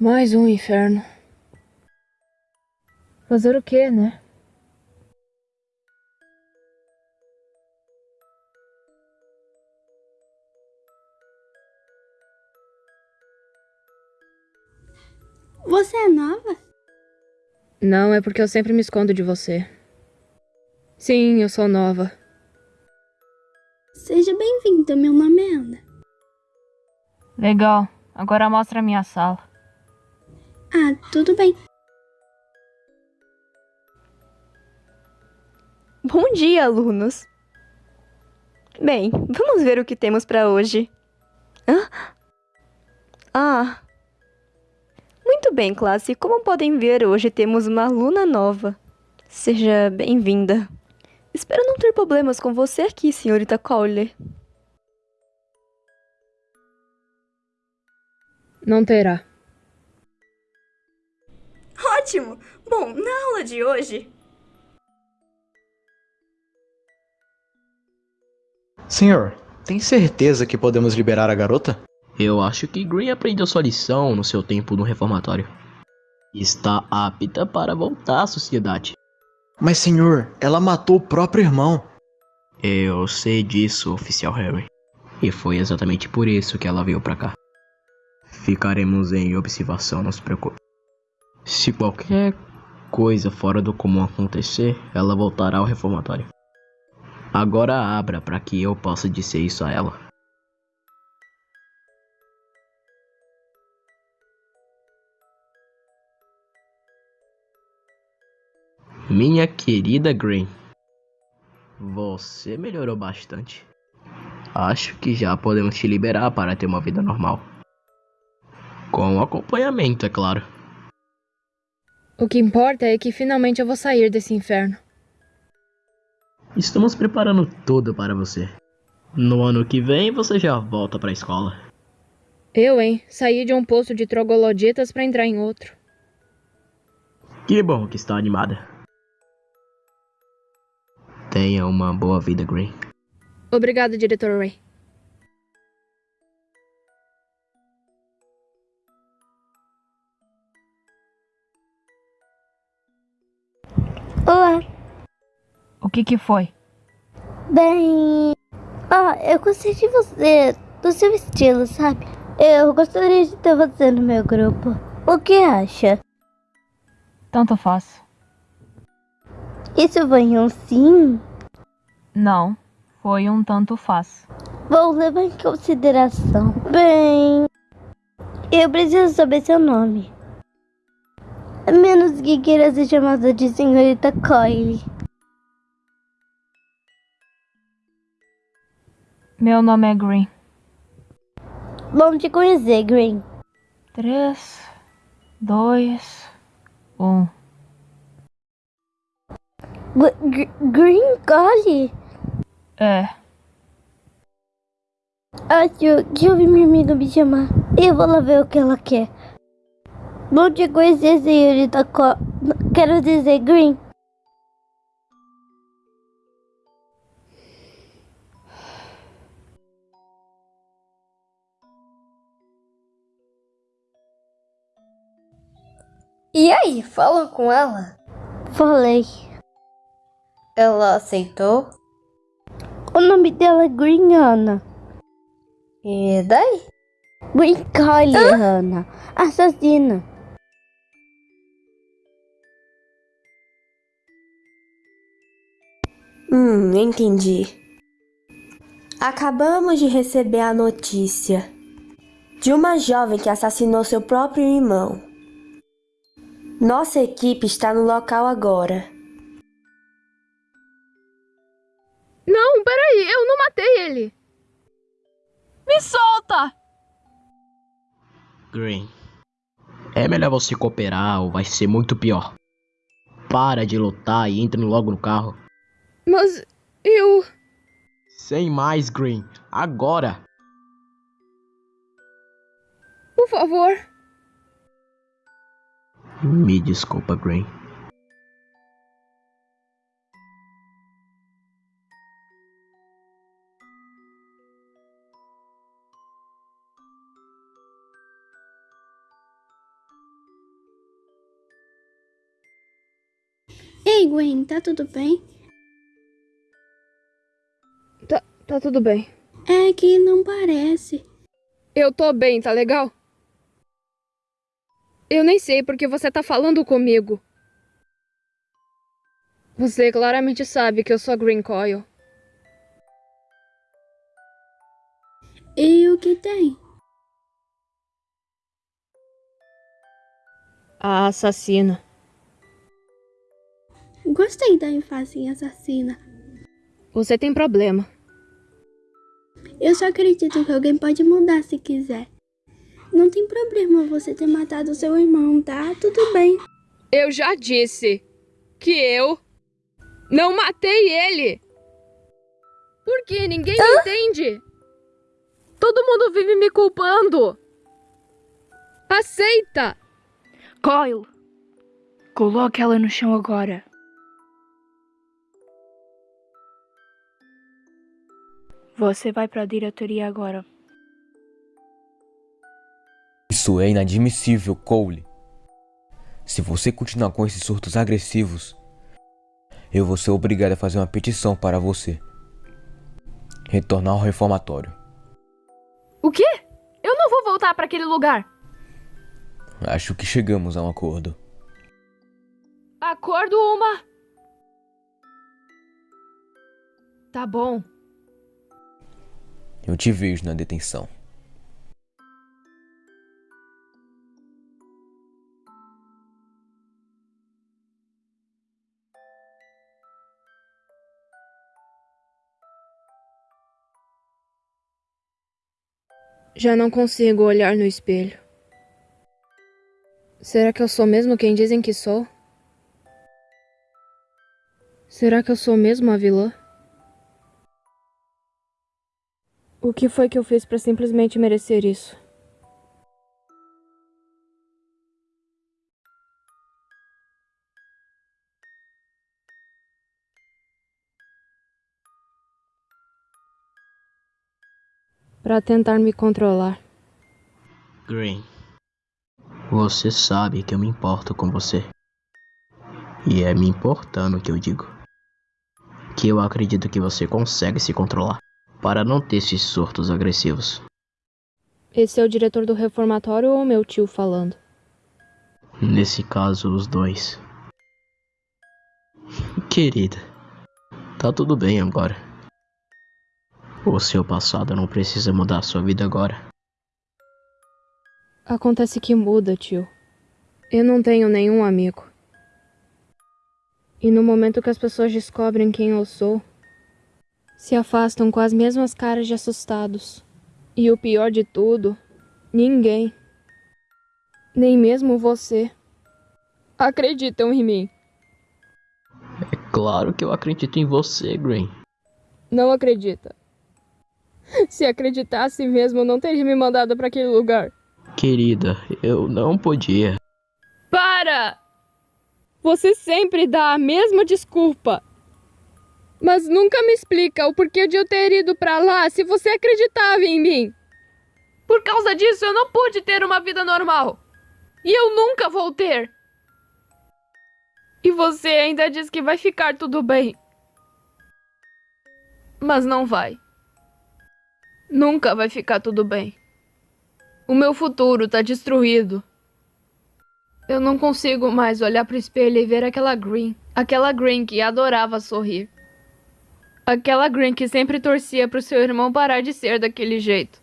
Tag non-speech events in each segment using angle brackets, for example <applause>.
Mais um inferno. Fazer o quê, né? Você é nova? Não, é porque eu sempre me escondo de você. Sim, eu sou nova. Seja bem-vinda, meu nome é Ana. Legal. Agora mostra a minha sala. Ah, tudo bem. Bom dia, alunos. Bem, vamos ver o que temos para hoje. Hã? Ah. Muito bem, classe. Como podem ver, hoje temos uma aluna nova. Seja bem-vinda. Espero não ter problemas com você aqui, senhorita Cowley. Não terá. Ótimo! Bom, na aula de hoje. Senhor, tem certeza que podemos liberar a garota? Eu acho que Green aprendeu sua lição no seu tempo no reformatório. Está apta para voltar à sociedade. Mas, senhor, ela matou o próprio irmão. Eu sei disso, oficial Harry. E foi exatamente por isso que ela veio pra cá. Ficaremos em observação, não se preocupe. Se qualquer coisa fora do comum acontecer, ela voltará ao reformatório. Agora abra para que eu possa dizer isso a ela. Minha querida Green, você melhorou bastante. Acho que já podemos te liberar para ter uma vida normal. Com acompanhamento, é claro. O que importa é que finalmente eu vou sair desse inferno. Estamos preparando tudo para você. No ano que vem você já volta para a escola. Eu, hein? Saí de um posto de trogloditas para entrar em outro. Que bom que está animada. Tenha uma boa vida, Green. Obrigado, diretor Ray. O que que foi? Bem. Ah, eu gostei de você, do seu estilo, sabe? Eu gostaria de ter você no meu grupo. O que acha? Tanto faz. Isso foi um sim? Não, foi um tanto faz. Vou levar em consideração. Bem. Eu preciso saber seu nome. A menos que queira ser chamada de senhorita Coyle. Meu nome é Green. Bom te conhecer, Green. Três, dois, um. G- Green Coyle? É, Acho que eu ouvi minha amiga me chamar. Eu vou lá ver o que ela quer. Bom te conhecer, senhorita Co... Quero dizer, Green. E aí, falam com ela? Falei. Ela aceitou? O nome dela é Green Ana. E daí? Green Ana. Assassina. Hum, entendi. Acabamos de receber a notícia de uma jovem que assassinou seu próprio irmão. Nossa equipe está no local agora. Não, peraí, eu não matei ele. Me solta! Green. É melhor você cooperar ou vai ser muito pior. Para de lutar e entre logo no carro. Mas eu. Sem mais, Green. Agora! Por favor. Me desculpa, Green. Ei, Gwen, tá tudo bem? Tá, tá tudo bem. É que não parece. Eu tô bem, tá legal? Eu nem sei porque você tá falando comigo. Você claramente sabe que eu sou a Green Coil. E o que tem? A assassina. Gostei da ênfase em assassina. Você tem problema. Eu só acredito que alguém pode mudar se quiser. Não tem problema você ter matado seu irmão, tá? Tudo bem. Eu já disse que eu não matei ele. Por que ninguém me entende? Todo mundo vive me culpando. Aceita! Coil! Coloque ela no chão agora. Você vai para a diretoria agora. Isso é inadmissível, Cole. Se você continuar com esses surtos agressivos, eu vou ser obrigado a fazer uma petição para você. Retornar ao reformatório. O quê? Eu não vou voltar para aquele lugar. Acho que chegamos a um acordo. Acordo uma. Tá bom. Eu te vejo na detenção. Já não consigo olhar no espelho. Será que eu sou mesmo quem dizem que sou? Será que eu sou mesmo a vilã? O que foi que eu fiz para simplesmente merecer isso? Para tentar me controlar. Green, você sabe que eu me importo com você. E é me importando que eu digo. Que eu acredito que você consegue se controlar para não ter esses surtos agressivos. Esse é o diretor do reformatório ou meu tio falando? Nesse caso, os dois. <laughs> Querida, tá tudo bem agora. O seu passado não precisa mudar sua vida agora. Acontece que muda, tio. Eu não tenho nenhum amigo. E no momento que as pessoas descobrem quem eu sou, se afastam com as mesmas caras de assustados. E o pior de tudo, ninguém, nem mesmo você, acreditam em mim. É claro que eu acredito em você, Green. Não acredita. <laughs> Se acreditasse mesmo, não teria me mandado para aquele lugar. Querida, eu não podia. Para! Você sempre dá a mesma desculpa. Mas nunca me explica o porquê de eu ter ido para lá se você acreditava em mim. Por causa disso, eu não pude ter uma vida normal. E eu nunca vou ter. E você ainda diz que vai ficar tudo bem. Mas não vai. Nunca vai ficar tudo bem. O meu futuro tá destruído. Eu não consigo mais olhar pro espelho e ver aquela Green. Aquela Green que adorava sorrir. Aquela Green que sempre torcia pro seu irmão parar de ser daquele jeito.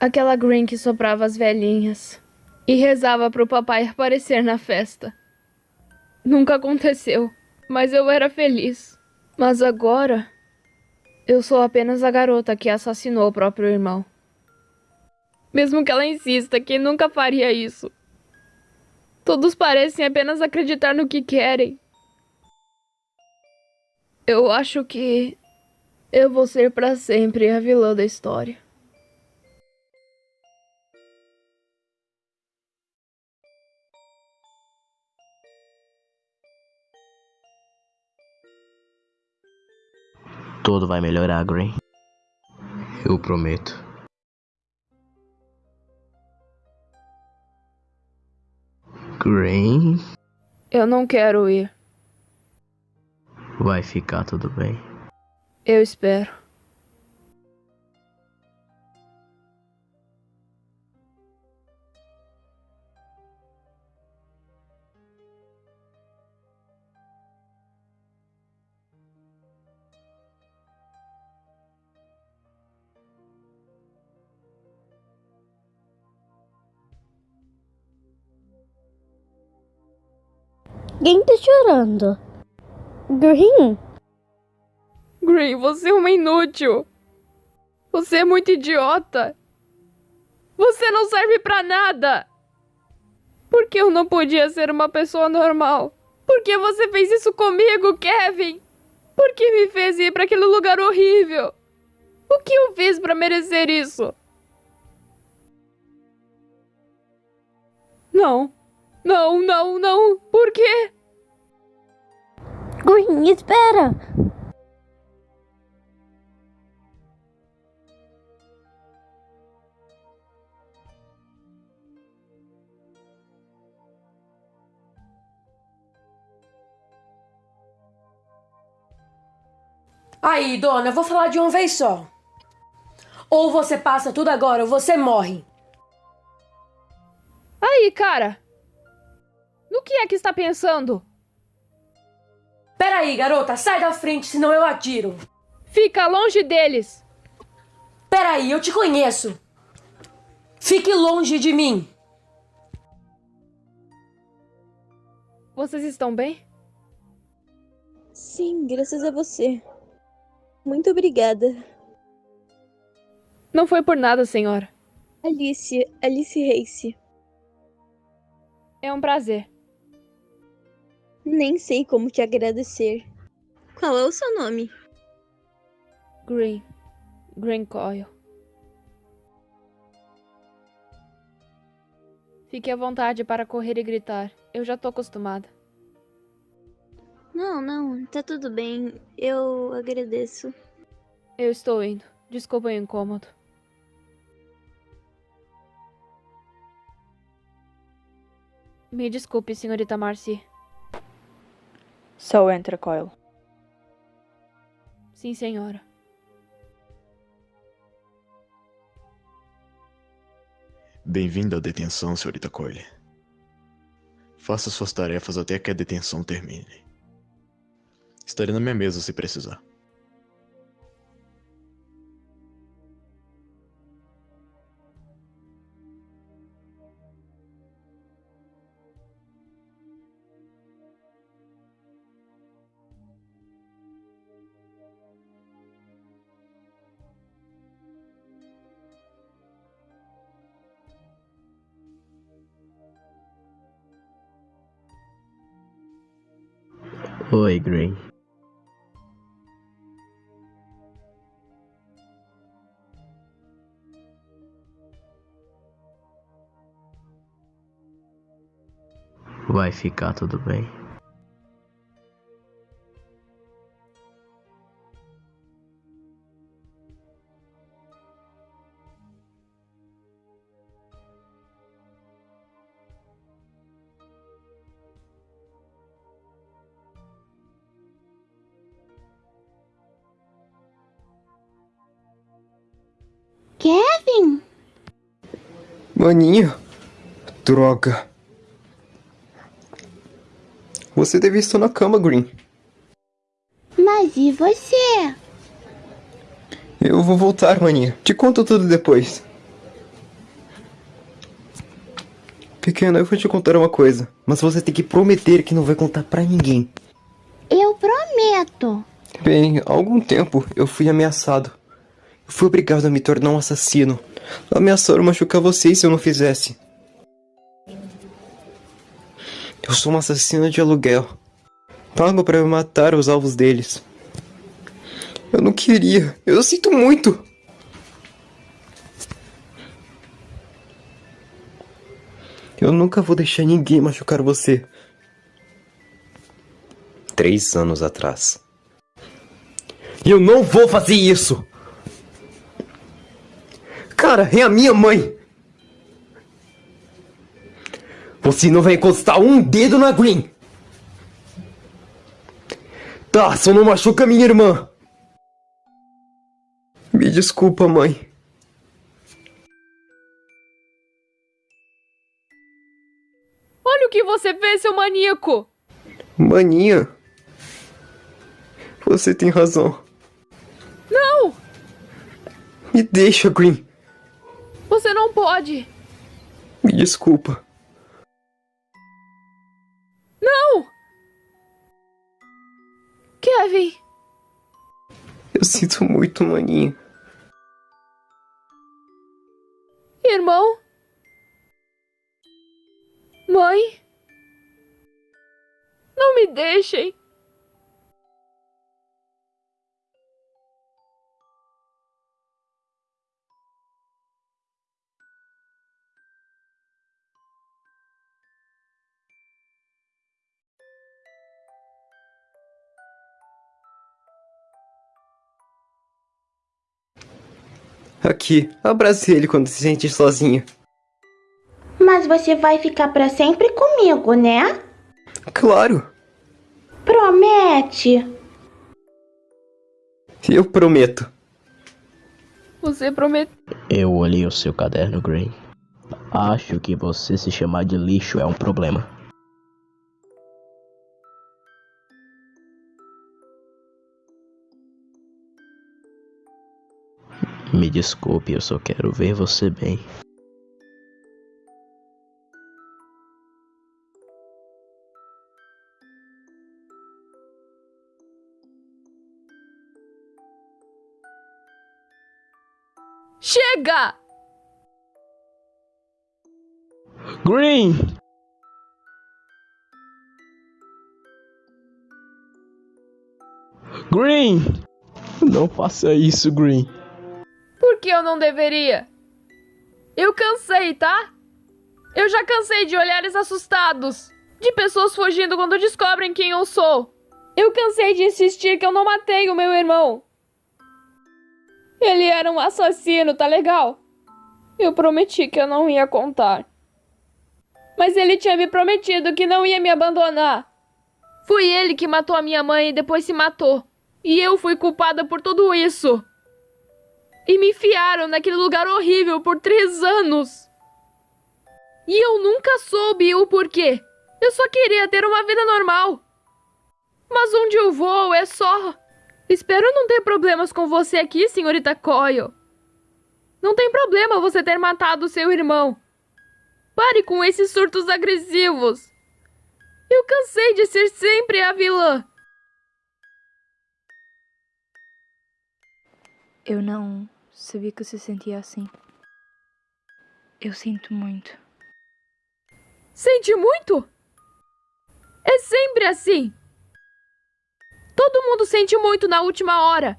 Aquela Green que soprava as velhinhas e rezava pro papai aparecer na festa. Nunca aconteceu, mas eu era feliz. Mas agora, eu sou apenas a garota que assassinou o próprio irmão. Mesmo que ela insista que nunca faria isso. Todos parecem apenas acreditar no que querem. Eu acho que eu vou ser para sempre a vilã da história. Tudo vai melhorar, Green. Eu prometo. Green? Eu não quero ir. Vai ficar tudo bem. Eu espero. Quem tá chorando? Green? Green, você é uma inútil. Você é muito idiota. Você não serve pra nada. Por que eu não podia ser uma pessoa normal? Por que você fez isso comigo, Kevin? Por que me fez ir pra aquele lugar horrível? O que eu fiz pra merecer isso? Não. Não, não, não. Por quê? Green, espera! Aí, dona, eu vou falar de uma vez só. Ou você passa tudo agora ou você morre. Aí, cara. No que é que está pensando? Peraí, garota, sai da frente, senão eu atiro. Fica longe deles. Peraí, eu te conheço. Fique longe de mim. Vocês estão bem? Sim, graças a você. Muito obrigada. Não foi por nada, senhora. Alice, Alice Race. É um prazer. Nem sei como te agradecer. Qual é o seu nome? Green. Green Coil. Fique à vontade para correr e gritar. Eu já tô acostumada. Não, não, tá tudo bem. Eu agradeço. Eu estou indo. Desculpa o incômodo. Me desculpe, senhorita Marcy. Só entra, Coil. Sim, senhora. Bem-vindo à detenção, senhorita Coyle. Faça suas tarefas até que a detenção termine. Estarei na minha mesa se precisar. Vai ficar tudo bem. Kevin? Maninho. Droga. Você deve estar na cama, Green. Mas e você? Eu vou voltar, maninha. Te conto tudo depois. Pequena, eu vou te contar uma coisa, mas você tem que prometer que não vai contar pra ninguém. Eu prometo. Bem, há algum tempo eu fui ameaçado. Eu fui obrigado a me tornar um assassino. Ameaçaram machucar vocês se eu não fizesse. Eu sou um assassino de aluguel. Pago para matar os alvos deles. Eu não queria. Eu sinto muito. Eu nunca vou deixar ninguém machucar você. Três anos atrás. Eu não vou fazer isso! Cara, é a minha mãe! Você não vai encostar um dedo na Green! Tá, só não machuca minha irmã. Me desculpa, mãe. Olha o que você fez, seu maníaco! Maninha. Você tem razão. Não! Me deixa, Green. Você não pode! Me desculpa. Kevin! Eu sinto muito, maninha. Irmão? Mãe? Não me deixem! Aqui, abrace ele quando se sentir sozinha. Mas você vai ficar para sempre comigo, né? Claro, Promete. eu prometo. Você prometeu. Eu olhei o seu caderno, Gray. Acho que você se chamar de lixo é um problema. Me desculpe, eu só quero ver você bem. Chega! Green! Green! Não faça isso, Green. Eu não deveria? Eu cansei, tá? Eu já cansei de olhares assustados, de pessoas fugindo quando descobrem quem eu sou. Eu cansei de insistir que eu não matei o meu irmão. Ele era um assassino, tá legal? Eu prometi que eu não ia contar. Mas ele tinha me prometido que não ia me abandonar. Foi ele que matou a minha mãe e depois se matou. E eu fui culpada por tudo isso. E me enfiaram naquele lugar horrível por três anos. E eu nunca soube o porquê. Eu só queria ter uma vida normal. Mas onde eu vou é só. Espero não ter problemas com você aqui, senhorita Coyle. Não tem problema você ter matado seu irmão. Pare com esses surtos agressivos. Eu cansei de ser sempre a vilã. Eu não sabia que se sentia assim. Eu sinto muito. Sente muito? É sempre assim. Todo mundo sente muito na última hora.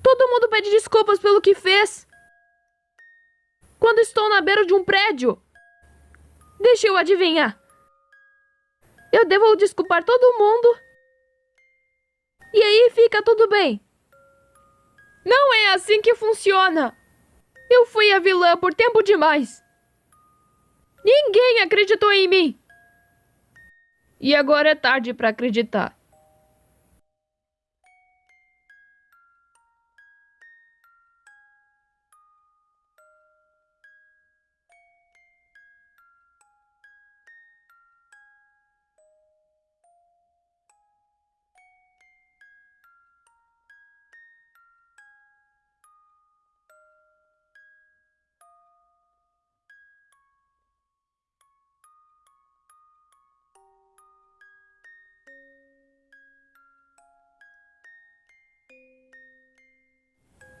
Todo mundo pede desculpas pelo que fez. Quando estou na beira de um prédio. Deixa eu adivinhar. Eu devo desculpar todo mundo. E aí fica tudo bem. Não é assim que funciona. Eu fui a vilã por tempo demais. Ninguém acreditou em mim. E agora é tarde para acreditar.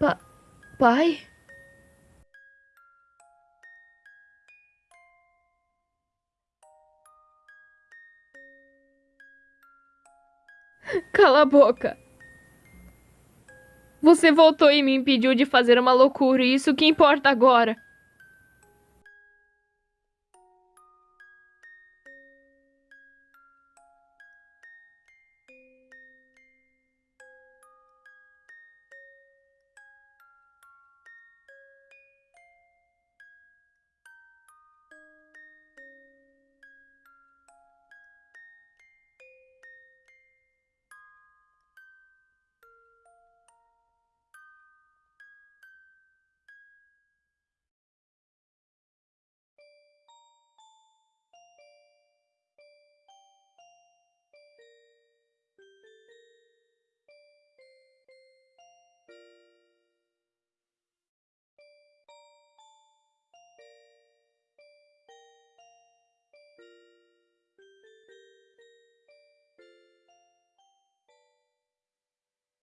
Pa pai? <laughs> Cala a boca. Você voltou e me impediu de fazer uma loucura, e isso que importa agora.